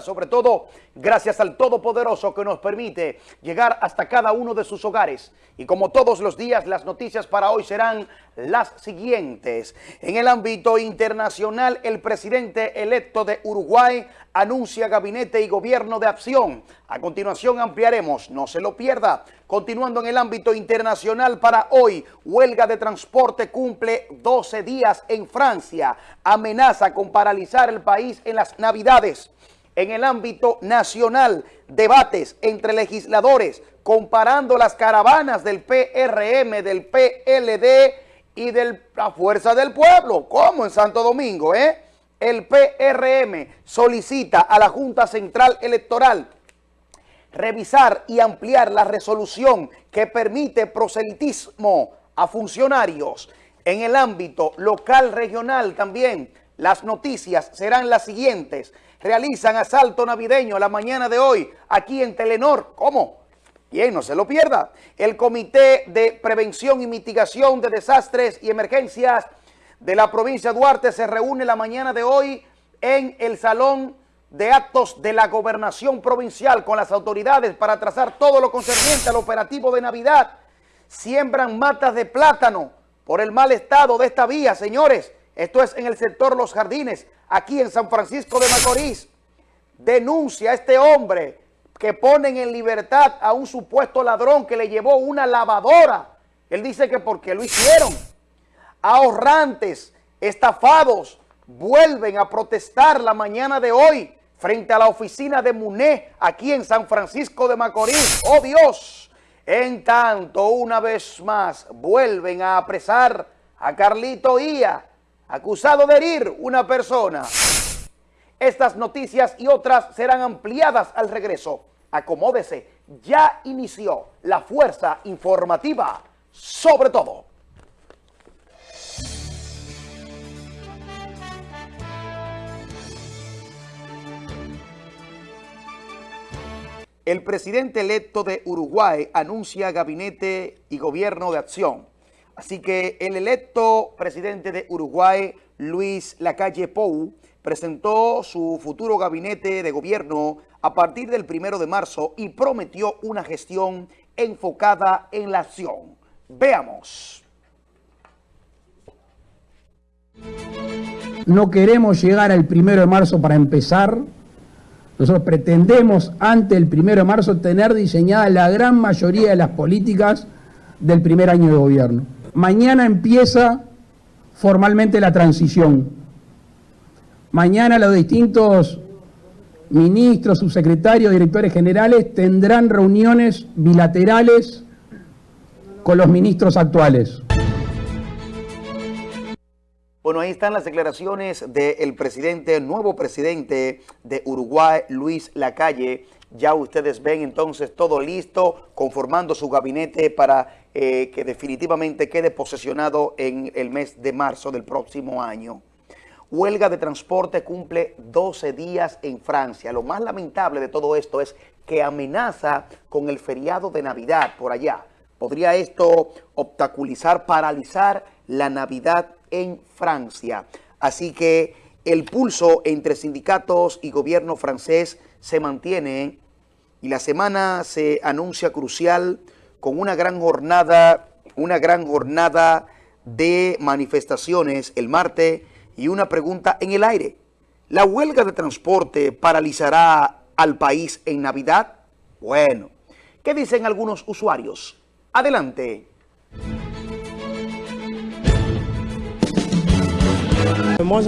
sobre todo gracias al Todopoderoso que nos permite llegar hasta cada uno de sus hogares. Y como todos los días, las noticias para hoy serán las siguientes. En el ámbito internacional, el presidente electo de Uruguay anuncia gabinete y gobierno de acción. A continuación ampliaremos, no se lo pierda. Continuando en el ámbito internacional para hoy, huelga de transporte cumple 12 días en Francia. Amenaza con paralizar el país en las navidades. En el ámbito nacional, debates entre legisladores comparando las caravanas del PRM, del PLD y de la Fuerza del Pueblo. como en Santo Domingo, eh? El PRM solicita a la Junta Central Electoral revisar y ampliar la resolución que permite proselitismo a funcionarios. En el ámbito local regional también, las noticias serán las siguientes. Realizan asalto navideño la mañana de hoy aquí en Telenor. ¿Cómo? Bien, no se lo pierda. El Comité de Prevención y Mitigación de Desastres y Emergencias de la provincia de Duarte se reúne la mañana de hoy en el Salón de Actos de la Gobernación Provincial con las autoridades para trazar todo lo concerniente al operativo de Navidad. Siembran matas de plátano por el mal estado de esta vía, señores. Esto es en el sector Los Jardines, aquí en San Francisco de Macorís. Denuncia a este hombre que ponen en libertad a un supuesto ladrón que le llevó una lavadora. Él dice que porque lo hicieron. Ahorrantes, estafados, vuelven a protestar la mañana de hoy frente a la oficina de MUNE aquí en San Francisco de Macorís. ¡Oh Dios! En tanto, una vez más, vuelven a apresar a Carlito Ia, acusado de herir una persona. Estas noticias y otras serán ampliadas al regreso acomódese, ya inició la fuerza informativa sobre todo. El presidente electo de Uruguay anuncia gabinete y gobierno de acción. Así que el electo presidente de Uruguay, Luis Lacalle Pou, presentó su futuro gabinete de gobierno a partir del primero de marzo y prometió una gestión enfocada en la acción. Veamos. No queremos llegar al primero de marzo para empezar. Nosotros pretendemos, ante el primero de marzo, tener diseñada la gran mayoría de las políticas del primer año de gobierno. Mañana empieza formalmente la transición. Mañana los distintos ministros, subsecretarios, directores generales tendrán reuniones bilaterales con los ministros actuales. Bueno, ahí están las declaraciones del presidente, nuevo presidente de Uruguay, Luis Lacalle. Ya ustedes ven entonces todo listo, conformando su gabinete para eh, que definitivamente quede posesionado en el mes de marzo del próximo año. Huelga de transporte cumple 12 días en Francia. Lo más lamentable de todo esto es que amenaza con el feriado de Navidad por allá. ¿Podría esto obstaculizar, paralizar la Navidad en Francia? Así que el pulso entre sindicatos y gobierno francés se mantiene y la semana se anuncia crucial con una gran jornada, una gran jornada de manifestaciones el martes y una pregunta en el aire. ¿La huelga de transporte paralizará al país en Navidad? Bueno, ¿qué dicen algunos usuarios? Adelante.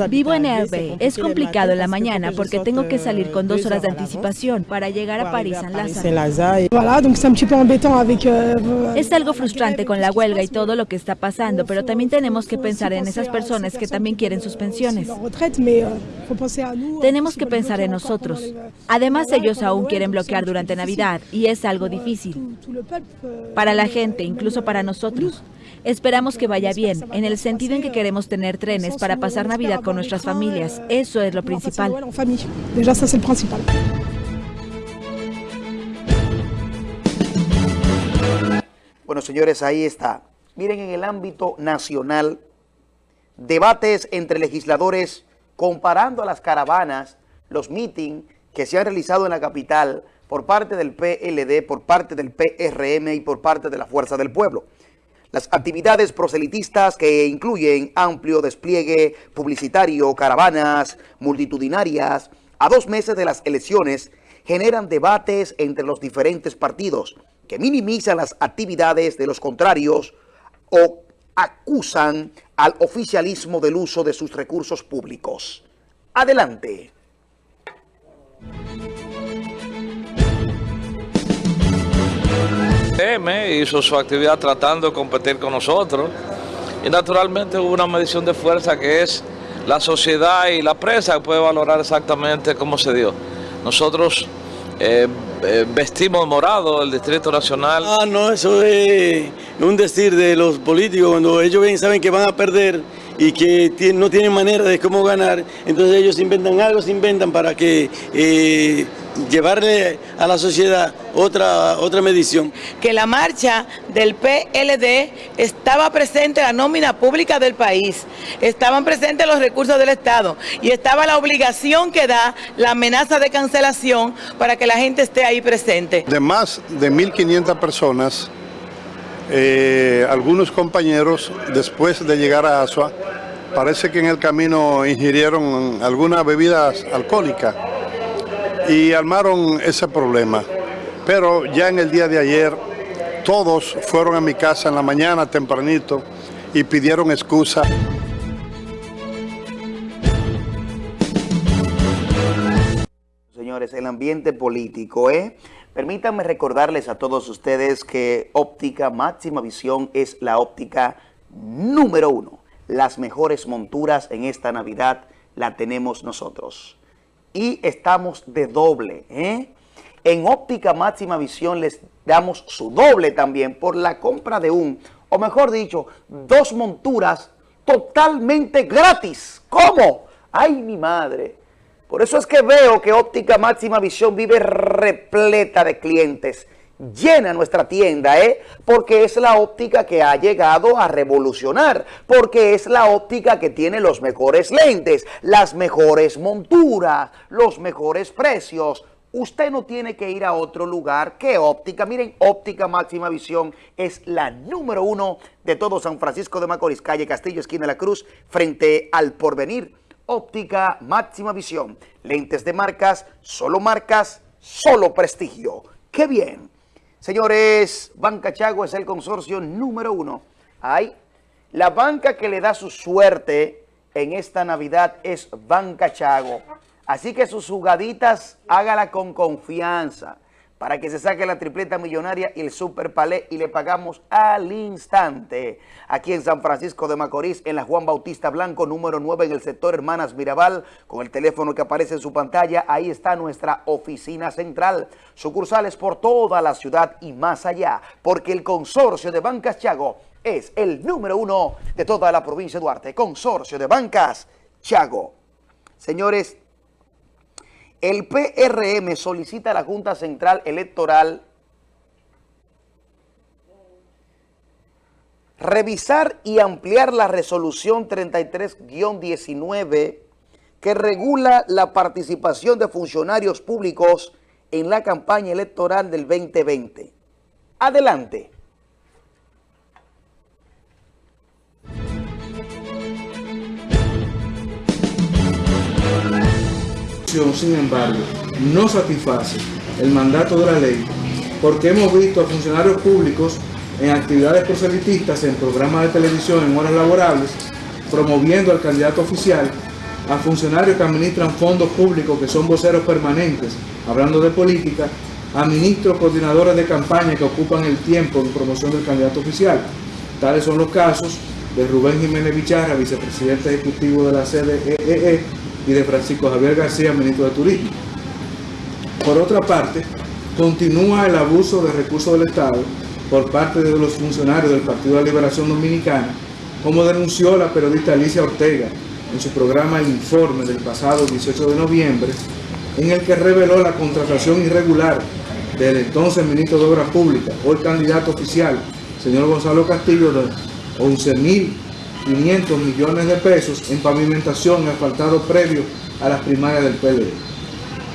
Vivo en Herbe. Es complicado en la mañana porque tengo que salir con dos horas de anticipación para llegar a París en Lázaro. Es algo frustrante con la huelga y todo lo que está pasando, pero también tenemos que pensar en esas personas que también quieren sus pensiones. Tenemos que pensar en nosotros. Además, ellos aún quieren bloquear durante Navidad y es algo difícil. Para la gente, incluso para nosotros. Esperamos que vaya bien, en el sentido en que queremos tener trenes para pasar Navidad con nuestras familias. Eso es lo principal. Bueno, señores, ahí está. Miren, en el ámbito nacional, debates entre legisladores comparando a las caravanas, los meetings que se han realizado en la capital por parte del PLD, por parte del PRM y por parte de la Fuerza del Pueblo. Las actividades proselitistas que incluyen amplio despliegue publicitario, caravanas multitudinarias, a dos meses de las elecciones, generan debates entre los diferentes partidos que minimizan las actividades de los contrarios o acusan al oficialismo del uso de sus recursos públicos. Adelante. Hizo su actividad tratando de competir con nosotros y naturalmente hubo una medición de fuerza que es la sociedad y la prensa que puede valorar exactamente cómo se dio. Nosotros eh, eh, vestimos morado el Distrito Nacional. Ah, no, eso es un decir de los políticos, cuando ellos ven, saben que van a perder y que no tienen manera de cómo ganar, entonces ellos inventan algo, se inventan para que eh, llevarle a la sociedad otra, otra medición. Que la marcha del PLD estaba presente la nómina pública del país, estaban presentes los recursos del Estado y estaba la obligación que da la amenaza de cancelación para que la gente esté ahí presente. De más de 1.500 personas, eh, algunos compañeros después de llegar a Asua, parece que en el camino ingirieron algunas bebidas alcohólicas y armaron ese problema. Pero ya en el día de ayer todos fueron a mi casa en la mañana tempranito y pidieron excusa. Señores, el ambiente político, ¿eh? Permítanme recordarles a todos ustedes que óptica máxima visión es la óptica número uno. Las mejores monturas en esta Navidad la tenemos nosotros y estamos de doble. ¿eh? En óptica máxima visión les damos su doble también por la compra de un, o mejor dicho, dos monturas totalmente gratis. ¿Cómo? ¡Ay, mi madre! Por eso es que veo que óptica máxima visión vive repleta de clientes llena nuestra tienda, ¿eh? Porque es la óptica que ha llegado a revolucionar, porque es la óptica que tiene los mejores lentes, las mejores monturas, los mejores precios. Usted no tiene que ir a otro lugar que óptica. Miren, óptica máxima visión es la número uno de todo San Francisco de Macorís, calle Castillo, esquina de la Cruz, frente al porvenir. Óptica máxima visión. Lentes de marcas, solo marcas, solo prestigio. ¡Qué bien! Señores, Banca Chago es el consorcio número uno. Hay la banca que le da su suerte en esta Navidad es Banca Chago. Así que sus jugaditas hágala con confianza para que se saque la tripleta millonaria y el super palé y le pagamos al instante. Aquí en San Francisco de Macorís, en la Juan Bautista Blanco, número 9 en el sector Hermanas Mirabal, con el teléfono que aparece en su pantalla, ahí está nuestra oficina central. Sucursales por toda la ciudad y más allá, porque el consorcio de Bancas Chago es el número uno de toda la provincia de Duarte. Consorcio de Bancas Chago. Señores, el PRM solicita a la Junta Central Electoral revisar y ampliar la resolución 33-19 que regula la participación de funcionarios públicos en la campaña electoral del 2020. Adelante. Sin embargo, no satisface el mandato de la ley porque hemos visto a funcionarios públicos en actividades proselitistas, en programas de televisión, en horas laborables, promoviendo al candidato oficial, a funcionarios que administran fondos públicos, que son voceros permanentes, hablando de política, a ministros coordinadores de campaña que ocupan el tiempo en promoción del candidato oficial. Tales son los casos de Rubén Jiménez Bicharra, vicepresidente ejecutivo de la CDEE, e, y de Francisco Javier García, ministro de Turismo. Por otra parte, continúa el abuso de recursos del Estado por parte de los funcionarios del Partido de la Liberación Dominicana, como denunció la periodista Alicia Ortega en su programa El Informe del pasado 18 de noviembre, en el que reveló la contratación irregular del entonces ministro de Obras Públicas, hoy candidato oficial, señor Gonzalo Castillo, de 11 mil 500 millones de pesos en pavimentación y asfaltado previo a las primarias del PLD.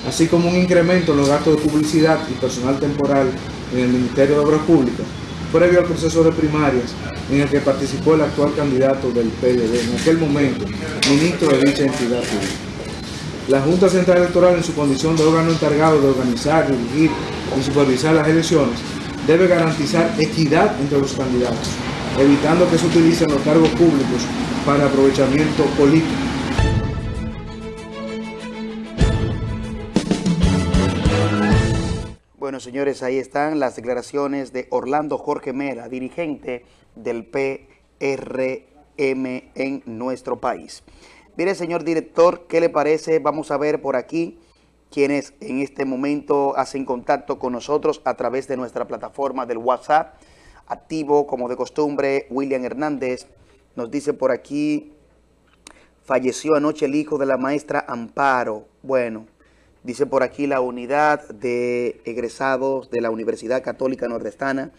así como un incremento en los gastos de publicidad y personal temporal en el Ministerio de Obras Públicas, previo al proceso de primarias en el que participó el actual candidato del PLD, en aquel momento ministro de dicha entidad pública. La Junta Central Electoral, en su condición de órgano encargado de organizar, dirigir y supervisar las elecciones, debe garantizar equidad entre los candidatos, evitando que se utilicen los cargos públicos para aprovechamiento político. Bueno, señores, ahí están las declaraciones de Orlando Jorge Mera, dirigente del PRM en nuestro país. Mire, señor director, ¿qué le parece? Vamos a ver por aquí quienes en este momento hacen contacto con nosotros a través de nuestra plataforma del WhatsApp. Activo, como de costumbre, William Hernández nos dice por aquí, falleció anoche el hijo de la maestra Amparo. Bueno, dice por aquí la unidad de egresados de la Universidad Católica Nordestana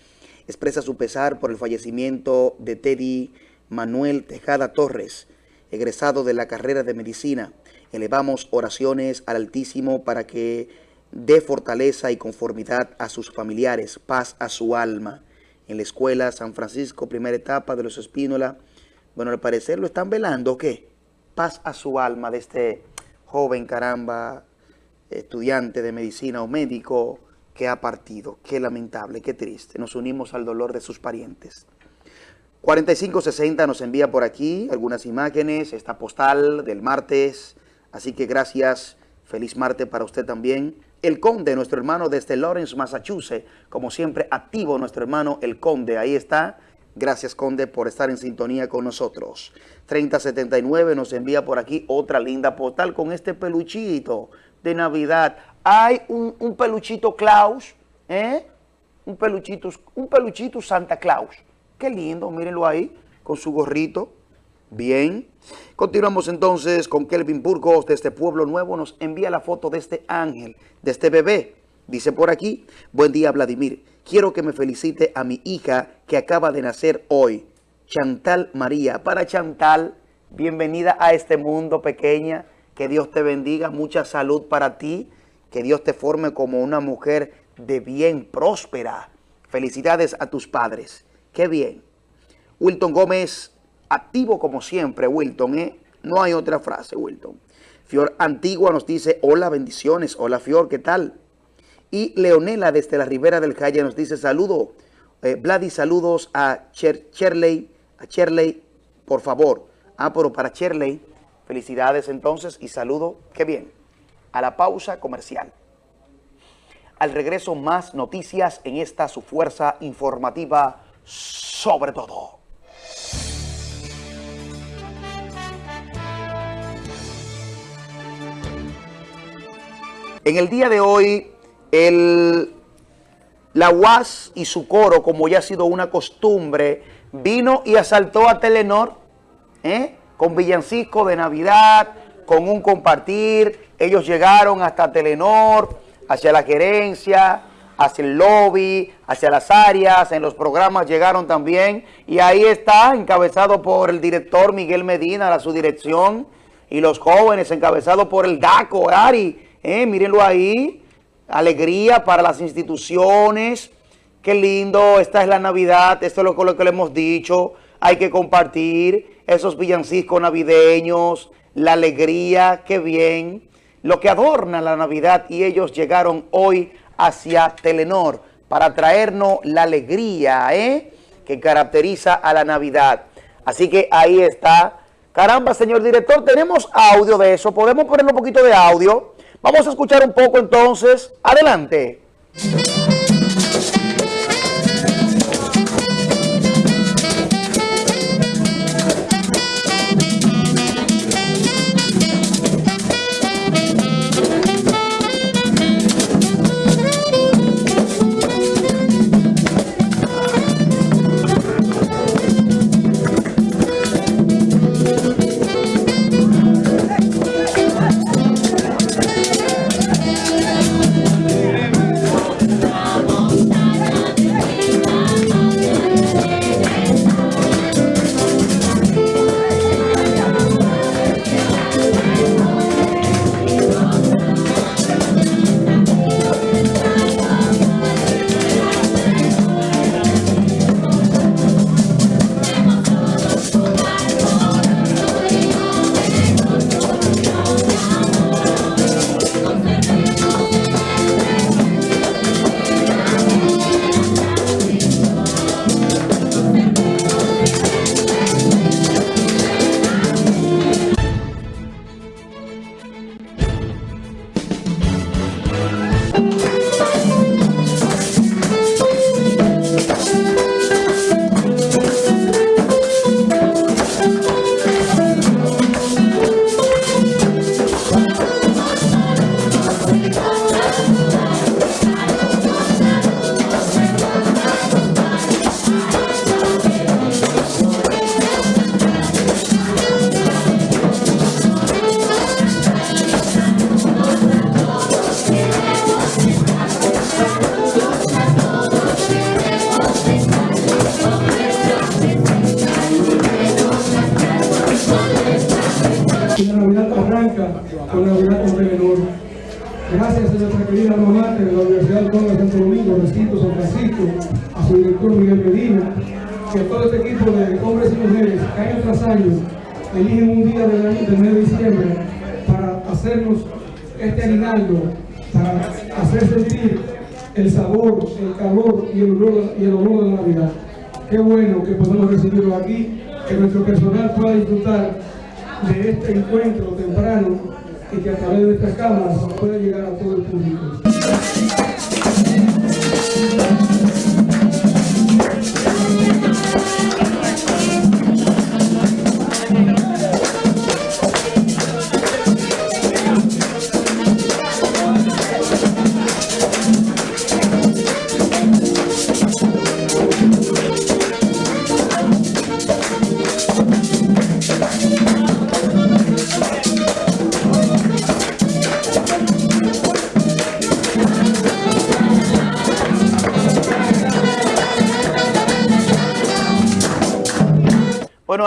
expresa su pesar por el fallecimiento de Teddy Manuel Tejada Torres, egresado de la carrera de Medicina. Elevamos oraciones al Altísimo para que dé fortaleza y conformidad a sus familiares, paz a su alma. En la escuela San Francisco, primera etapa de los Espínola, bueno, al parecer lo están velando, ¿qué? Paz a su alma de este joven, caramba, estudiante de medicina o médico que ha partido. Qué lamentable, qué triste. Nos unimos al dolor de sus parientes. 4560 nos envía por aquí algunas imágenes, esta postal del martes, así que gracias, feliz martes para usted también. El Conde, nuestro hermano desde Lawrence, Massachusetts, como siempre activo nuestro hermano El Conde, ahí está. Gracias Conde por estar en sintonía con nosotros. 3079 nos envía por aquí otra linda postal con este peluchito de Navidad. Hay un, un peluchito Claus, ¿eh? Un peluchito, un peluchito Santa Claus. Qué lindo, mírenlo ahí, con su gorrito. Bien. Continuamos entonces con Kelvin Burgos de este Pueblo Nuevo. Nos envía la foto de este ángel, de este bebé. Dice por aquí, buen día Vladimir. Quiero que me felicite a mi hija que acaba de nacer hoy, Chantal María. Para Chantal, bienvenida a este mundo pequeña. Que Dios te bendiga, mucha salud para ti. Que Dios te forme como una mujer de bien, próspera. Felicidades a tus padres. Qué bien. Wilton Gómez, activo como siempre, Wilton, ¿eh? No hay otra frase, Wilton. Fior Antigua nos dice, hola, bendiciones. Hola, Fior, ¿qué tal? Y Leonela desde la Ribera del Calle nos dice, saludo, eh, saludos a Cher Cherley, a Cherley, por favor. Ah, pero para Cherley, felicidades entonces y saludo, qué bien, a la pausa comercial. Al regreso, más noticias en esta su fuerza informativa sobre todo. En el día de hoy, la UAS y su coro, como ya ha sido una costumbre, vino y asaltó a Telenor, ¿eh? con villancico de Navidad, con un compartir. Ellos llegaron hasta Telenor, hacia la gerencia, hacia el lobby, hacia las áreas, en los programas llegaron también. Y ahí está, encabezado por el director Miguel Medina, la su dirección, y los jóvenes, encabezado por el DACO, Ari. Eh, mírenlo ahí, alegría para las instituciones. Qué lindo, esta es la Navidad, esto es lo, que le hemos dicho. Hay que compartir esos villancicos navideños, la alegría, qué bien. Lo que adorna la Navidad y ellos llegaron hoy hacia Telenor para traernos la alegría ¿eh? que caracteriza a la Navidad. Así que ahí está. Caramba, señor director, tenemos audio de eso. ¿Podemos poner un poquito de audio? Vamos a escuchar un poco entonces. Adelante. A su director Miguel Medina, a todo este equipo de hombres y mujeres que año tras año eligen un día del, año, del mes de diciembre para hacernos este aguinaldo, para hacer sentir el sabor, el calor y el olor, y el olor de la Navidad. Qué bueno que podemos recibirlo aquí, que nuestro personal pueda disfrutar de este encuentro temprano y que a través de estas cámaras pueda llegar a todo el público.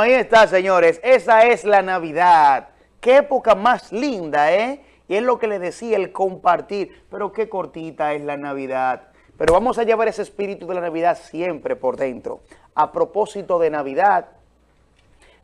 Ahí está, señores. Esa es la Navidad. Qué época más linda, ¿eh? Y es lo que le decía, el compartir. Pero qué cortita es la Navidad. Pero vamos a llevar ese espíritu de la Navidad siempre por dentro. A propósito de Navidad,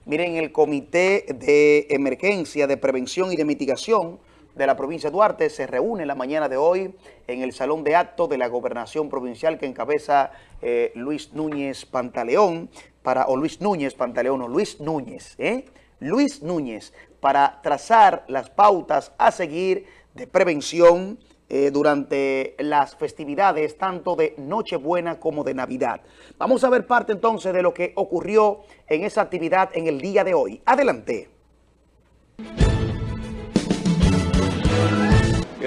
miren, el Comité de Emergencia, de Prevención y de Mitigación de la provincia de Duarte se reúne la mañana de hoy en el Salón de Actos de la Gobernación Provincial que encabeza eh, Luis Núñez Pantaleón para, o Luis Núñez Pantaleón, o Luis Núñez, ¿eh? Luis Núñez, para trazar las pautas a seguir de prevención eh, durante las festividades tanto de Nochebuena como de Navidad. Vamos a ver parte entonces de lo que ocurrió en esa actividad en el día de hoy. Adelante.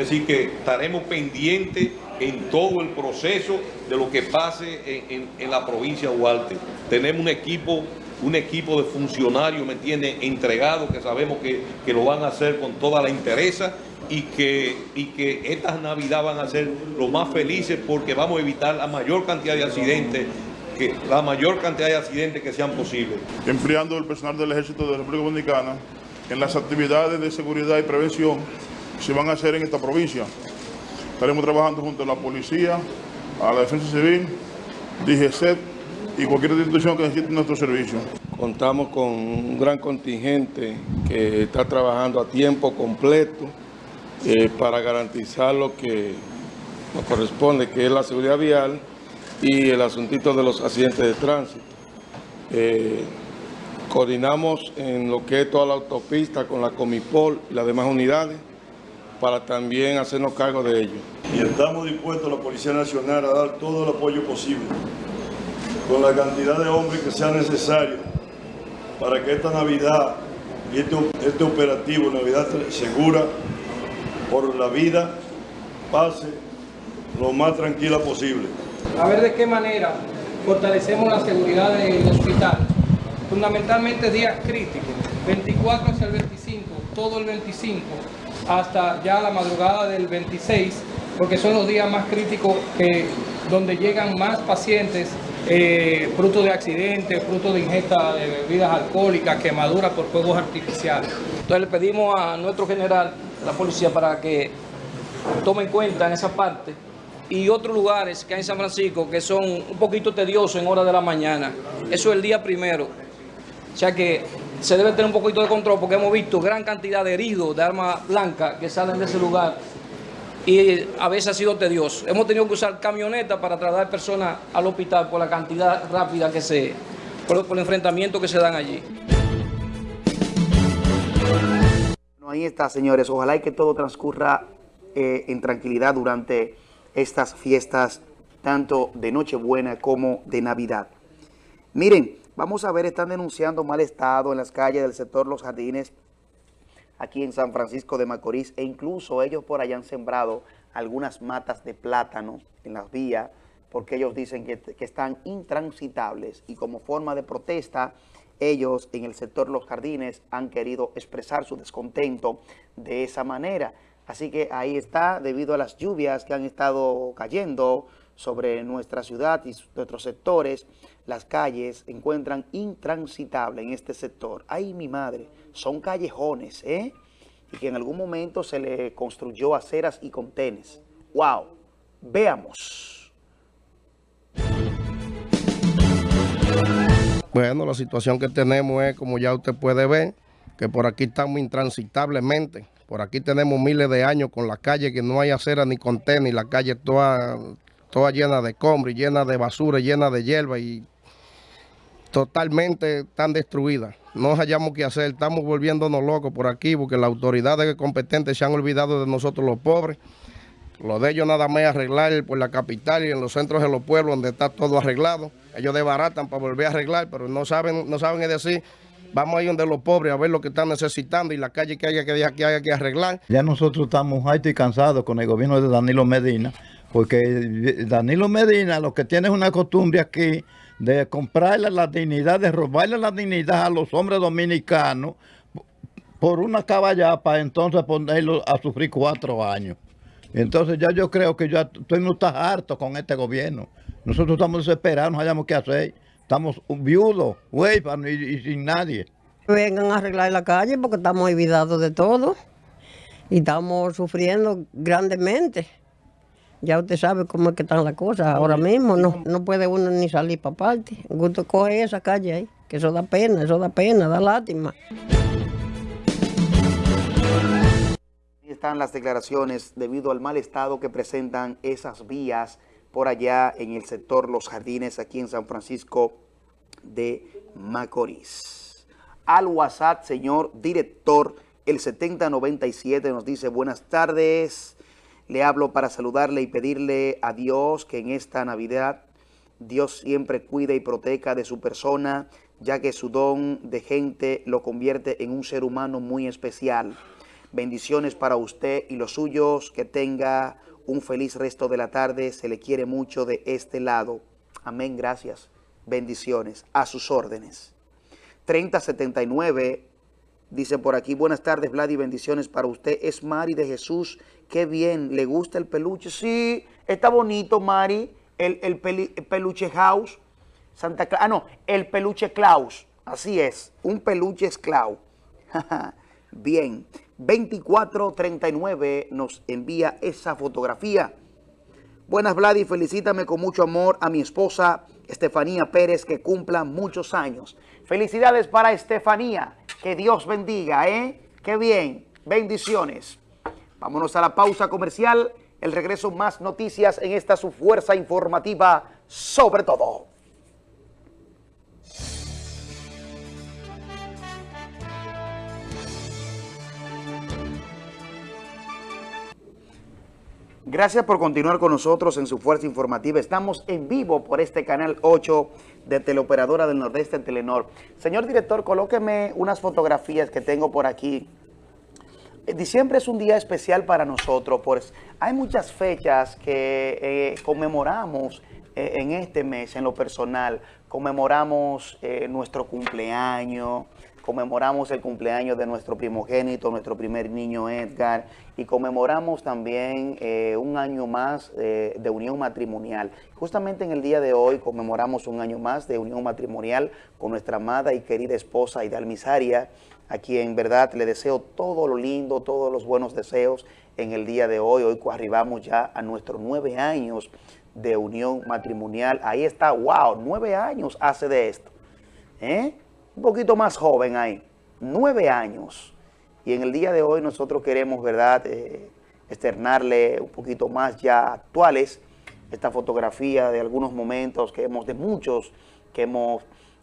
Así que estaremos pendientes en todo el proceso de lo que pase en, la provincia de Duarte. Tenemos un equipo, un equipo de funcionarios, ¿me entiende?, entregados, que sabemos que, que lo van a hacer con toda la interesa y que, y que estas navidades van a ser lo más felices porque vamos a evitar la mayor cantidad de accidentes, que, la mayor cantidad de accidentes que sean posibles. empleando el personal del Ejército de la República Dominicana en las actividades de seguridad y prevención se van a hacer en esta provincia. Estaremos trabajando junto a la policía, a la defensa civil, DGCET y cualquier institución que necesite nuestro servicio. Contamos con un gran contingente que está trabajando a tiempo completo eh, para garantizar lo que nos corresponde, que es la seguridad vial y el asuntito de los accidentes de tránsito. Eh, coordinamos en lo que es toda la autopista con la Comipol y las demás unidades para también hacernos cargo de ello. y estamos dispuestos, la Policía Nacional, a dar todo el apoyo posible, con la cantidad de hombres que sea necesario, para que esta Navidad y este, este operativo, Navidad Segura, por la vida, pase lo más tranquila posible. a ver de qué manera fortalecemos la seguridad del hospital. Fundamentalmente días críticos, 24 hacia el 25, todo el 25, hasta ya la madrugada del 26, porque son los días más críticos donde llegan más pacientes eh, fruto de accidentes, fruto de ingesta de bebidas alcohólicas, quemaduras por fuegos artificiales. Entonces le pedimos a nuestro general, la policía, para que tome en cuenta en esa parte y otros lugares que hay en San Francisco que son un poquito tediosos en horas de la mañana. Eso es el día primero. O que se debe tener un poquito de control porque hemos visto gran cantidad de heridos de armas blancas que salen de ese lugar y a veces ha sido tedioso. Hemos tenido que usar camionetas para trasladar personas al hospital por la cantidad rápida que se, por, el enfrentamiento que se dan allí. Bueno, ahí está, señores. Ojalá y que todo transcurra eh, en tranquilidad durante estas fiestas, tanto de Nochebuena como de Navidad. Miren, vamos a ver, están denunciando mal estado en las calles del sector Los Jardines, aquí en San Francisco de Macorís, e incluso ellos por allá han sembrado algunas matas de plátano en las vías, porque ellos dicen que, que están intransitables y como forma de protesta, ellos en el sector Los Jardines han querido expresar su descontento de esa manera. Así que ahí está, debido a las lluvias que han estado cayendo sobre nuestra ciudad y nuestros sectores, las calles encuentran intransitables en este sector. ¡Ay, mi madre! Son callejones, ¿eh? y que en algún momento se le construyó aceras y contenes. ¡Wow! Veamos. Bueno, la situación que tenemos es, como ya usted puede ver, que por aquí estamos intransitablemente. Por aquí tenemos miles de años con la calle que no hay acera ni contenedor, y la calle toda, toda llena de y llena de basura, llena de hierba y totalmente tan destruida. No hallamos qué hacer, estamos volviéndonos locos por aquí porque las autoridades competentes se han olvidado de nosotros los pobres. Lo de ellos nada más arreglar por la capital y en los centros de los pueblos donde está todo arreglado. Ellos desbaratan para volver a arreglar, pero no saben, no saben decir, vamos a ir donde los pobres a ver lo que están necesitando y la calle que haya que, que, haya que arreglar. Ya nosotros estamos hartos y cansados con el gobierno de Danilo Medina, porque Danilo Medina lo que tiene es una costumbre aquí de comprarle la dignidad, de robarle la dignidad a los hombres dominicanos por una caballada para entonces ponerlo a sufrir cuatro años. Entonces ya yo creo que ya estoy no está harto con este gobierno. Nosotros estamos desesperados, no hayamos qué hacer. Estamos viudos, huérfanos y, sin nadie. Vengan a arreglar la calle porque estamos olvidados de todo y estamos sufriendo grandemente. Ya usted sabe cómo es que están las cosas ahora mismo. No, no puede uno ni salir para parte. Gusto coge esa calle ahí, que eso da pena, eso da pena, da lástima. están las declaraciones debido al mal estado que presentan esas vías por allá en el sector Los Jardines, aquí en San Francisco de Macorís. Al WhatsApp, señor director, el 7097 nos dice, buenas tardes, le hablo para saludarle y pedirle a Dios que en esta Navidad Dios siempre cuide y proteja de su persona, ya que su don de gente lo convierte en un ser humano muy especial. Bendiciones para usted y los suyos, que tenga un feliz resto de la tarde, se le quiere mucho de este lado. Amén, gracias. Bendiciones, a sus órdenes. 3079 dice por aquí, buenas tardes Vlad y bendiciones para usted. Es Mari de Jesús Qué bien, ¿le gusta el peluche? Sí, está bonito, Mari, el, el, peluche house. Santa Claus, ah, no, el peluche Klaus. Así es, un peluche es Klaus. bien, 2439 nos envía esa fotografía. Buenas, Vladi, felicítame con mucho amor a mi esposa Estefanía Pérez, que cumpla muchos años. Felicidades para Estefanía, que Dios bendiga, ¿eh? Qué bien, bendiciones. Vámonos a la pausa comercial. El regreso más noticias en esta su fuerza informativa sobre todo. Gracias por continuar con nosotros en su Fuerza Informativa. Estamos en vivo por este canal 8 de Teleoperadora del Nordeste en Telenor. Señor director, colóqueme unas fotografías que tengo por aquí eh, diciembre es un día especial para nosotros, pues hay muchas fechas que eh, conmemoramos eh, en este mes, en lo personal. Conmemoramos nuestro cumpleaños, conmemoramos el cumpleaños de nuestro primogénito, nuestro primer niño Edgar, y conmemoramos también un año más de unión matrimonial. Justamente en el día de hoy conmemoramos un año más de unión matrimonial con nuestra amada y querida esposa Idalmisaria, a quien, verdad, le deseo todo lo lindo, todos los buenos deseos en el día de hoy. Hoy arribamos ya a nuestros nueve años de unión matrimonial. Ahí está, wow, nueve años hace de esto. ¿Eh? Un poquito más joven ahí, nueve años. Y en el día de hoy nosotros queremos, ¿verdad?, eh, externarle un poquito más ya actuales esta fotografía de algunos momentos que hemos, de muchos que hemos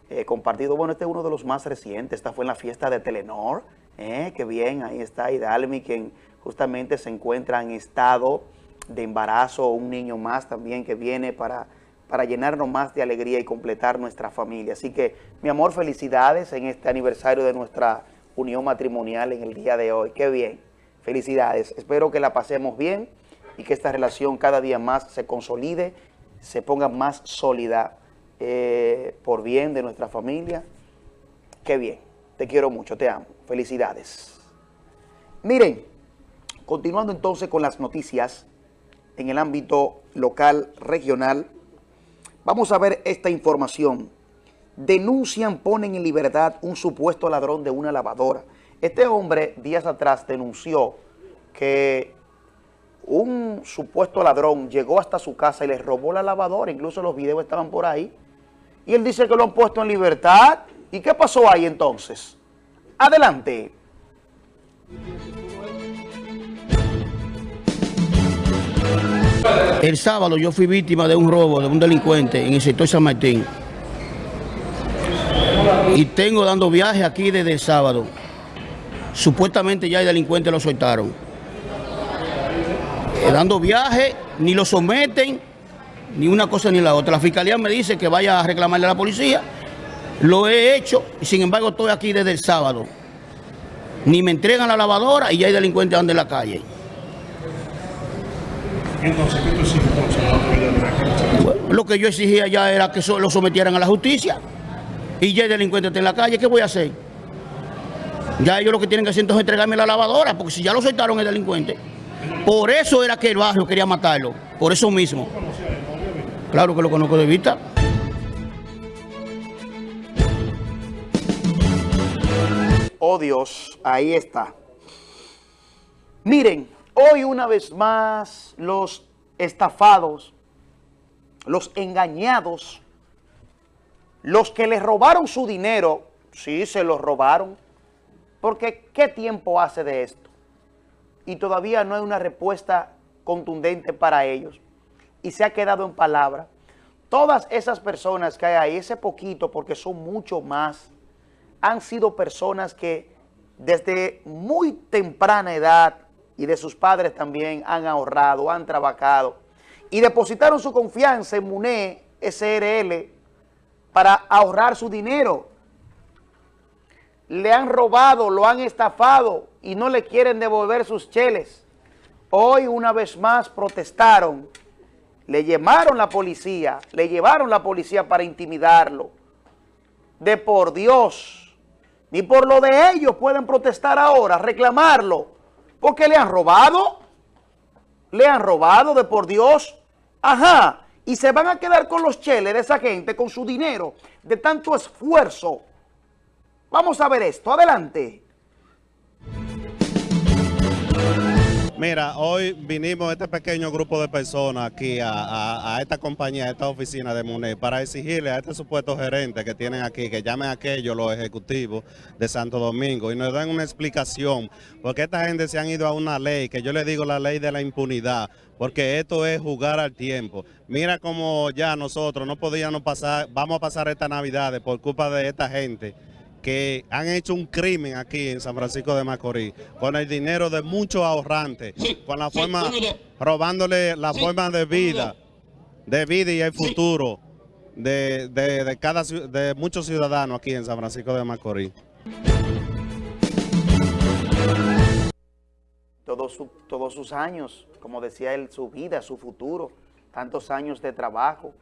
eh, compartido. Bueno, este es uno de los más recientes. Esta fue en la fiesta de Telenor. Eh, qué bien, ahí está Hidalmi, quien justamente se encuentra en estado de embarazo, un niño más también que viene para, para llenarnos más de alegría y completar nuestra familia. Así que, mi amor, felicidades en este aniversario de nuestra unión matrimonial en el día de hoy. Qué bien, felicidades. Espero que la pasemos bien y que esta relación cada día más se consolide, se ponga más sólida eh, por bien de nuestra familia. Qué bien, te quiero mucho, te amo. Felicidades. Miren, continuando entonces con las noticias en el ámbito local, regional, vamos a ver esta información. Denuncian, ponen en libertad un supuesto ladrón de una lavadora. Este hombre días atrás denunció que un supuesto ladrón llegó hasta su casa y le robó la lavadora, incluso los videos estaban por ahí, y él dice que lo han puesto en libertad. ¿Y qué pasó ahí entonces? Adelante. El sábado yo fui víctima de un robo de un delincuente en el sector San Martín. Y tengo dando viaje aquí desde el sábado. Supuestamente ya el delincuente lo soltaron. Eh, dando viaje, ni lo someten, ni una cosa ni la otra. La fiscalía me dice que vaya a reclamarle a la policía. Lo he hecho, y sin embargo estoy aquí desde el sábado. Ni me entregan la lavadora y ya hay delincuentes anda en la calle. Entonces, ¿qué tú Bueno, Lo que yo exigía ya era que so- lo sometieran a la justicia. Y ya el delincuente está en la calle, ¿qué voy a hacer? Ya ellos lo que tienen que hacer entonces es entregarme la lavadora, porque si ya lo soltaron el delincuente. Por eso era que el barrio quería matarlo, por eso mismo. Claro que lo conozco de vista. Oh Dios, ahí está. Miren, hoy una vez más los estafados, los engañados, los que les robaron su dinero, sí, se lo robaron, porque ¿qué tiempo hace de esto? Y todavía no hay una respuesta contundente para ellos. Y se ha quedado en palabra. Todas esas personas que hay ahí, ese poquito, porque son mucho más, han sido personas que desde muy temprana edad y de sus padres también han ahorrado, han trabajado y depositaron su confianza en MUNE SRL para ahorrar su dinero. Le han robado, lo han estafado y no le quieren devolver sus cheles. Hoy una vez más protestaron, le llamaron la policía, le llevaron la policía para intimidarlo. De por Dios, ni por lo de ellos pueden protestar ahora, reclamarlo, porque le han robado, le han robado de por Dios, ajá, y se van a quedar con los cheles de esa gente, con su dinero, de tanto esfuerzo. Vamos a ver esto, adelante. Mira, hoy vinimos este pequeño grupo de personas aquí a, esta compañía, a esta oficina de MUNE, para exigirle a este supuesto gerente que tienen aquí, que llamen a aquellos los ejecutivos de Santo Domingo y nos den una explicación, porque esta gente se han ido a una ley, que yo le digo la ley de la impunidad, porque esto es jugar al tiempo. Mira cómo ya nosotros no podíamos pasar, vamos a pasar estas navidades por culpa de esta gente que han hecho un crimen aquí en San Francisco de Macorís con el dinero de muchos ahorrantes, con la forma, robándole la forma de vida, de vida y el futuro de, de- de cada de muchos ciudadanos aquí en San Francisco de Macorís. todos, su- todos sus años, como decía él, su vida, su futuro, tantos años de trabajo.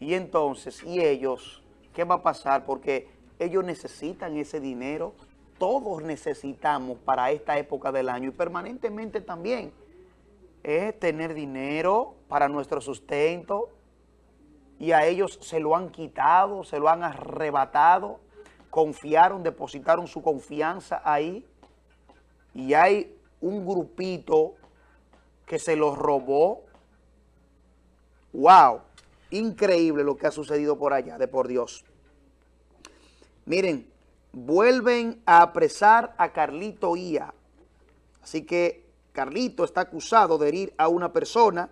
Y entonces, ¿y ellos? ¿Qué va a pasar? Porque ellos necesitan ese dinero, todos necesitamos para esta época del año y permanentemente también, es tener dinero para nuestro sustento y a ellos se lo han quitado, se lo han arrebatado, confiaron, depositaron su confianza ahí y hay un grupito que se los robó. ¡Wow! Increíble lo que ha sucedido por allá, de por Dios. Miren, vuelven a apresar a Carlito Ia. Así que Carlito está acusado de herir a una persona.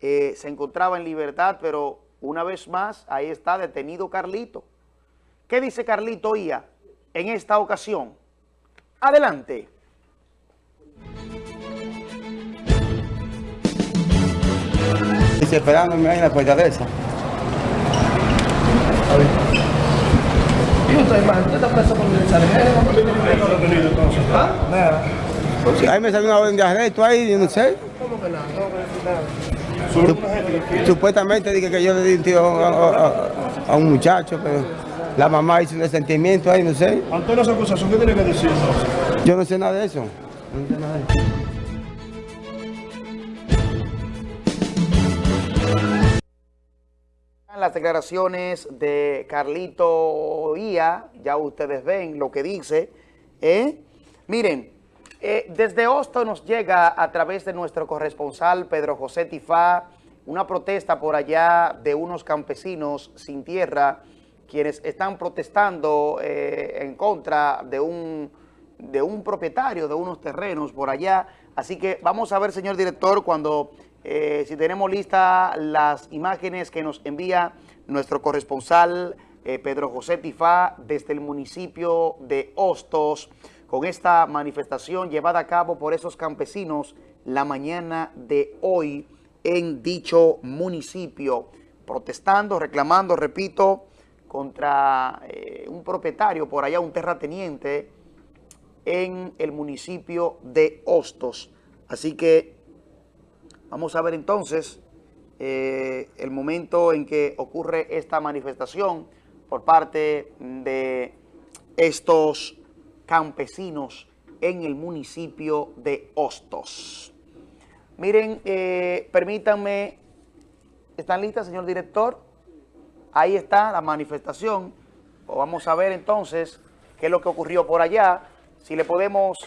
Eh, se encontraba en libertad, pero una vez más, ahí está detenido Carlito. ¿Qué dice Carlito Ia en esta ocasión? Adelante. Esperándome ahí en la esa. ¿Y usted, hermano? ¿Usted está preso por Nada. Sí, ahí me salió una orden de arresto ahí, yo no sé. ¿Cómo que nada? ¿Cómo que nada? Sup- Supuestamente dije que yo le di un tiro a, a- a- a un muchacho, pero la mamá hizo un resentimiento ahí, no sé. Ante las acusaciones, ¿qué tiene que decir entonces? Yo no sé nada de eso. No sé nada de eso. Las declaraciones de Carlito Ia, ya ustedes ven lo que dice, ¿Eh? Miren, eh, desde Hosto nos llega a través de nuestro corresponsal Pedro José Tifá una protesta por allá de unos campesinos sin tierra quienes están protestando eh, en contra de un, de un propietario de unos terrenos por allá. Así que vamos a ver, señor director, cuando eh, si tenemos listas las imágenes que nos envía nuestro corresponsal Pedro José Tifá desde el municipio de Hostos con esta manifestación llevada a cabo por esos campesinos la mañana de hoy en dicho municipio, protestando, reclamando, repito, contra eh, un propietario por allá, un terrateniente en el municipio de Hostos. Así que vamos a ver entonces eh, el momento en que ocurre esta manifestación por parte de estos campesinos en el municipio de Hostos. Miren, eh, permítanme, ¿están listas, señor director? Ahí está la manifestación. Vamos a ver entonces qué es lo que ocurrió por allá. Si le podemos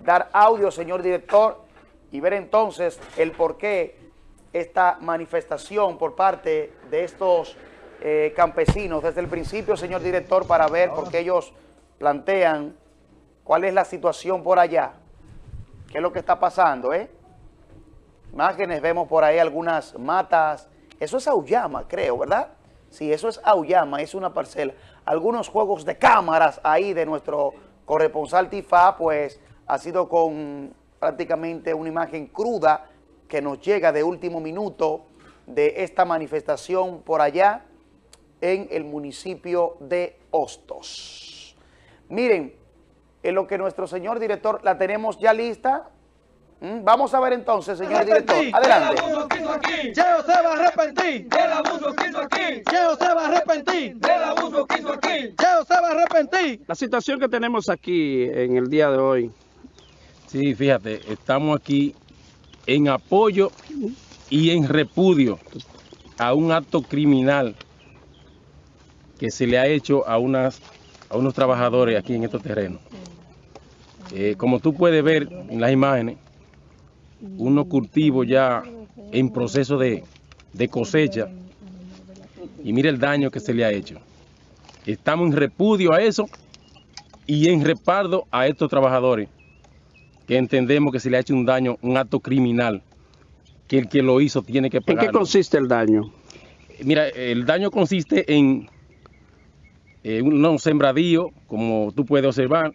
dar audio, señor director, y ver entonces el por qué esta manifestación por parte de estos eh, campesinos desde el principio, señor director, para ver por qué ellos plantean ¿Cuál es la situación por allá? ¿Qué es lo que está pasando, eh? Imágenes, vemos por ahí algunas matas. Eso es Auyama, creo, ¿verdad? Sí, eso es Auyama, es una parcela. Algunos juegos de cámaras ahí de nuestro corresponsal Tifa, pues ha sido con prácticamente una imagen cruda que nos llega de último minuto de esta manifestación por allá en el municipio de Hostos. Miren, en lo que nuestro señor director la tenemos ya lista. ¿Mm? Vamos a ver entonces, señor director. Adelante. Cheo se va a arrepentir del abuso que hizo aquí. Cheo se va a arrepentir del abuso que hizo aquí. Cheo se va a arrepentir. La situación que tenemos aquí en el día de hoy, sí, fíjate, estamos aquí en apoyo y en repudio a un acto criminal que se le ha hecho a, unas, a unos trabajadores aquí en estos terrenos. Eh, como tú puedes ver en las imágenes, unos cultivos ya en proceso de, cosecha y mira el daño que se le ha hecho. Estamos en repudio a eso y en repardo a estos trabajadores que entendemos que se le ha hecho un daño, un acto criminal, que el que lo hizo tiene que pagar. ¿En qué consiste el daño? Mira, el daño consiste en eh, un sembradío, como tú puedes observar,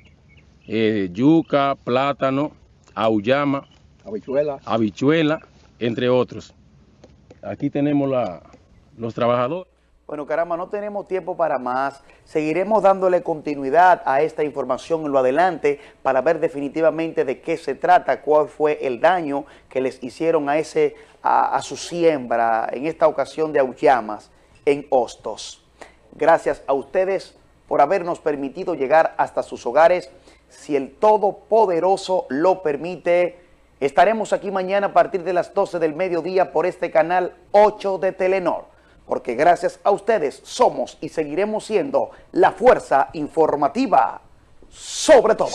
eh, yuca, plátano, auyama, habichuela. habichuela, entre otros. Aquí tenemos la, los trabajadores. Bueno, caramba, no tenemos tiempo para más. Seguiremos dándole continuidad a esta información en lo adelante para ver definitivamente de qué se trata, cuál fue el daño que les hicieron a, ese, a, su siembra, en esta ocasión de Auyamas, en Hostos. Gracias a ustedes por habernos permitido llegar hasta sus hogares si el Todopoderoso lo permite. Estaremos aquí mañana a partir de las 12 del mediodía por este canal 8 de Telenor, porque gracias a ustedes somos y seguiremos siendo la fuerza informativa sobre todo.